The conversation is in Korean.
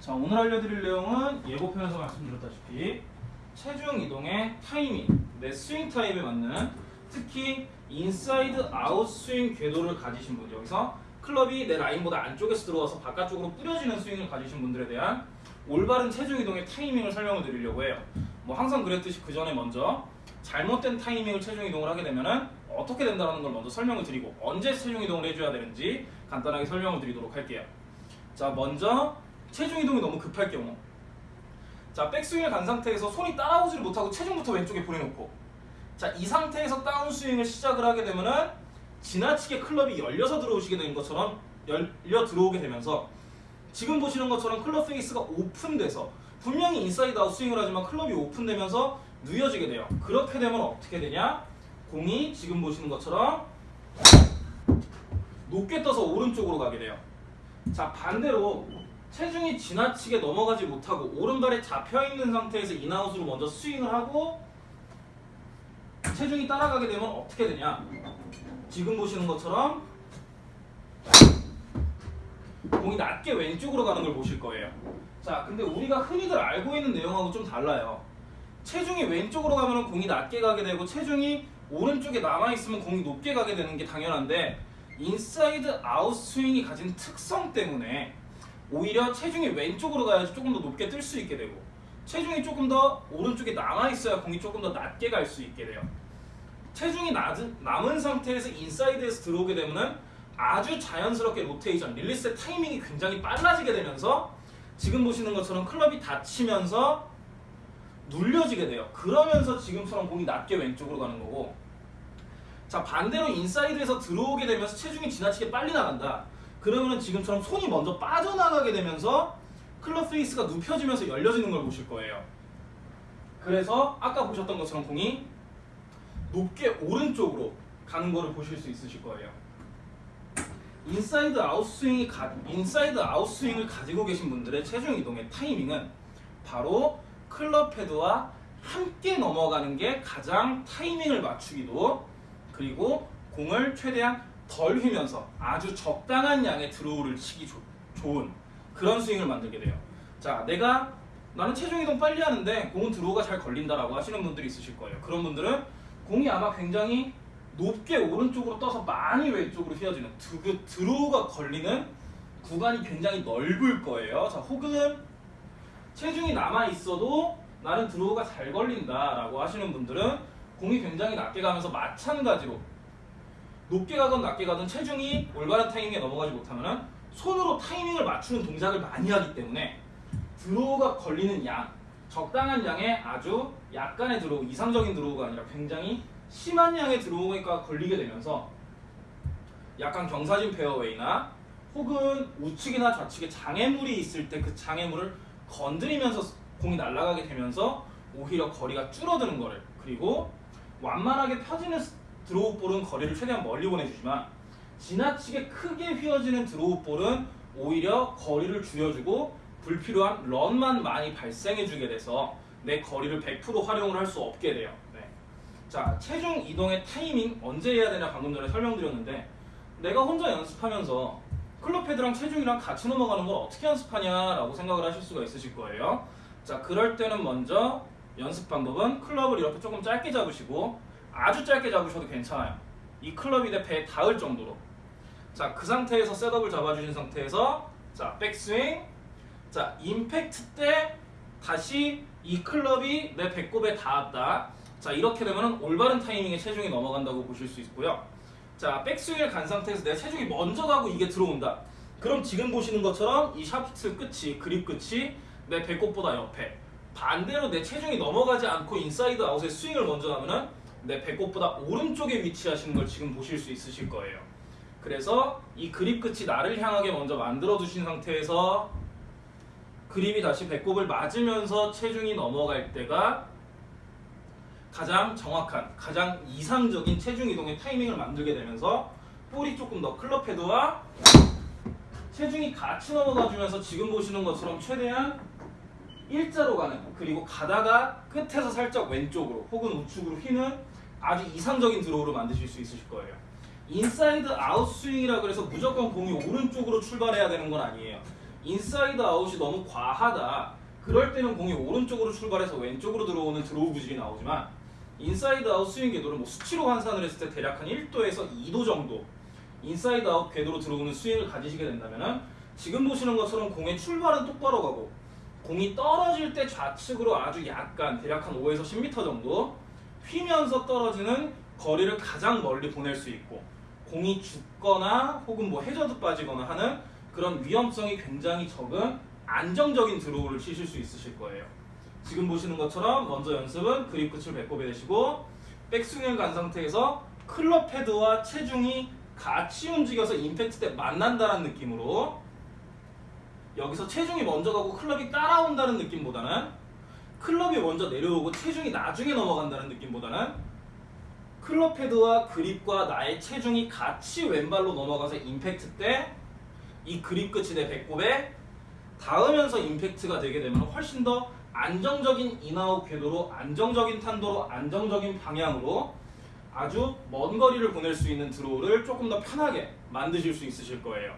자 오늘 알려드릴 내용은 예고편에서 말씀드렸다시피 체중 이동의 타이밍, 내 스윙 타입에 맞는 특히 inside out 스윙 궤도를 가지신 분 여기서 클럽이 내 라인보다 안쪽에서 들어와서 바깥쪽으로 뿌려지는 스윙을 가지신 분들에 대한 올바른 체중 이동의 타이밍을 설명을 드리려고 해요. 뭐 항상 그랬듯이 그 전에 먼저 잘못된 타이밍을 체중 이동을 하게 되면은 어떻게 된다는 걸 먼저 설명을 드리고 언제 체중 이동을 해줘야 되는지 간단하게 설명을 드리도록 할게요. 자 먼저 체중 이동이 너무 급할 경우. 자 백스윙을 간 상태에서 손이 따라오지를 못하고 체중부터 왼쪽에 보내놓고. 자 이 상태에서 다운스윙을 시작을 하게 되면은 지나치게 클럽이 열려서 들어오시게 된 것처럼 열려 들어오게 되면서 지금 보시는 것처럼 클럽 페이스가 오픈돼서 분명히 inside out 스윙을 하지만 클럽이 오픈되면서 누여지게 돼요. 그렇게 되면 어떻게 되냐? 공이 지금 보시는 것처럼 높게 떠서 오른쪽으로 가게 돼요. 자 반대로 체중이 지나치게 넘어가지 못하고 오른발에 잡혀있는 상태에서 인아웃으로 먼저 스윙을 하고 체중이 따라가게 되면 어떻게 되냐? 지금 보시는 것처럼 공이 낮게 왼쪽으로 가는 걸 보실 거예요. 자 근데 우리가 흔히들 알고 있는 내용하고 좀 달라요. 체중이 왼쪽으로 가면 공이 낮게 가게 되고 체중이 오른쪽에 남아있으면 공이 높게 가게 되는 게 당연한데 inside out 스윙이 가진 특성 때문에 오히려 체중이 왼쪽으로 가야지 조금 더 높게 뜰 수 있게 되고 체중이 조금 더 오른쪽에 남아있어야 공이 조금 더 낮게 갈 수 있게 돼요 체중이 낮은, 남은 상태에서 인사이드에서 들어오게 되면은 아주 자연스럽게 로테이션, 릴리스의 타이밍이 굉장히 빨라지게 되면서 지금 보시는 것처럼 클럽이 닫히면서 눌려지게 돼요. 그러면서 지금처럼 공이 낮게 왼쪽으로 가는 거고 자 반대로 인사이드에서 들어오게 되면서 체중이 지나치게 빨리 나간다. 그러면은 지금처럼 손이 먼저 빠져나가게 되면서 클럽 페이스가 눕혀지면서 열려지는 걸 보실 거예요. 그래서 아까 보셨던 것처럼 공이 높게 오른쪽으로 가는 거를 보실 수 있으실 거예요. inside out 스윙이 가, inside out 스윙을 가지고 계신 분들의 체중 이동의 타이밍은 바로 클럽 헤드와 함께 넘어가는 게 가장 타이밍을 맞추기도 그리고 공을 최대한 덜 휘면서 아주 적당한 양의 드로우를 치기 조, 좋은 그런 스윙을 만들게 돼요. 자, 내가 나는 체중 이동 빨리 하는데 공은 드로우가 잘 걸린다라고 하시는 분들이 있으실 거예요. 그런 분들은 공이 아마 굉장히 높게 오른쪽으로 떠서 많이 왼쪽으로 휘어지는 드, 그 드로우가 걸리는 구간이 굉장히 넓을 거예요. 자, 혹은 체중이 남아 있어도 나는 드로우가 잘 걸린다라고 하시는 분들은 공이 굉장히 낮게 가면서 마찬가지로 높게 가든 낮게 가든 체중이 올바른 타이밍에 넘어가지 못하면 손으로 타이밍을 맞추는 동작을 많이 하기 때문에 드로우가 걸리는 양 적당한 양의 아주 약간의 드로우 이상적인 드로우가 아니라 굉장히 심한 양의 드로우가 걸리게 되면서 약간 경사진 페어웨이나 혹은 우측이나 좌측에 장애물이 있을 때 그 장애물을 건드리면서 공이 날아가게 되면서 오히려 거리가 줄어드는 거를 그리고 완만하게 펴지는 드로우 볼은 거리를 최대한 멀리 보내주지만 지나치게 크게 휘어지는 드로우 볼은 오히려 거리를 줄여주고 불필요한 런만 많이 발생해주게 돼서 내 거리를 100% 활용을 할 수 없게 돼요. 네. 자, 체중 이동의 타이밍 언제 해야 되냐 방금 전에 설명드렸는데 내가 혼자 연습하면서 클럽 헤드랑 체중이랑 같이 넘어가는 걸 어떻게 연습하냐라고 생각을 하실 수가 있으실 거예요. 자, 그럴 때는 먼저 연습 방법은 클럽을 이렇게 조금 짧게 잡으시고 아주 짧게 잡으셔도 괜찮아요. 이 클럽이 내 배에 닿을 정도로. 자, 그 상태에서 셋업을 잡아주신 상태에서 자, 백스윙. 자, 임팩트 때 다시 이 클럽이 내 배꼽에 닿았다. 자, 이렇게 되면 올바른 타이밍에 체중이 넘어간다고 보실 수 있고요. 자, 백스윙을 간 상태에서 내 체중이 먼저 가고 이게 들어온다. 그럼 지금 보시는 것처럼 이 샤프트 끝이, 그립 끝이 내 배꼽보다 옆에. 반대로 내 체중이 넘어가지 않고 inside out에 스윙을 먼저 하면은 내 배꼽보다 오른쪽에 위치하시는 걸 지금 보실 수 있으실 거예요. 그래서 이 그립 끝이 나를 향하게 먼저 만들어 두신 상태에서 그립이 다시 배꼽을 맞으면서 체중이 넘어갈 때가 가장 정확한, 가장 이상적인 체중 이동의 타이밍을 만들게 되면서 볼이 조금 더 클럽 헤드와 체중이 같이 넘어가 주면서 지금 보시는 것처럼 최대한 일자로 가는 그리고 가다가 끝에서 살짝 왼쪽으로 혹은 우측으로 휘는 아주 이상적인 드로우를 만드실 수 있으실 거예요. 인사이드 아웃 스윙이라 그래서 무조건 공이 오른쪽으로 출발해야 되는 건 아니에요. 인사이드 아웃이 너무 과하다. 그럴 때는 공이 오른쪽으로 출발해서 왼쪽으로 들어오는 드로우 구질이 나오지만 인사이드 아웃 스윙 궤도를 뭐 수치로 환산을 했을 때 대략 한 1도에서 2도 정도 인사이드 아웃 궤도로 들어오는 스윙을 가지시게 된다면은 지금 보시는 것처럼 공의 출발은 똑바로 가고 공이 떨어질 때 좌측으로 아주 약간 대략 한 5에서 10m 정도 휘면서 떨어지는 거리를 가장 멀리 보낼 수 있고 공이 죽거나 혹은 뭐 해저드 빠지거나 하는 그런 위험성이 굉장히 적은 안정적인 드로우를 치실 수 있으실 거예요. 지금 보시는 것처럼 먼저 연습은 그립 끝을 배꼽에 대시고 백스윙을 간 상태에서 클럽 헤드와 체중이 같이 움직여서 임팩트 때 만난다는 느낌으로 여기서 체중이 먼저 가고 클럽이 따라온다는 느낌보다는 클럽이 먼저 내려오고 체중이 나중에 넘어간다는 느낌보다는 클럽 헤드와 그립과 나의 체중이 같이 왼발로 넘어가서 임팩트 때 이 그립 끝이 내 배꼽에 닿으면서 임팩트가 되게 되면 훨씬 더 안정적인 인아웃 궤도로 안정적인 탄도로 안정적인 방향으로 아주 먼 거리를 보낼 수 있는 드로우를 조금 더 편하게 만드실 수 있으실 거예요.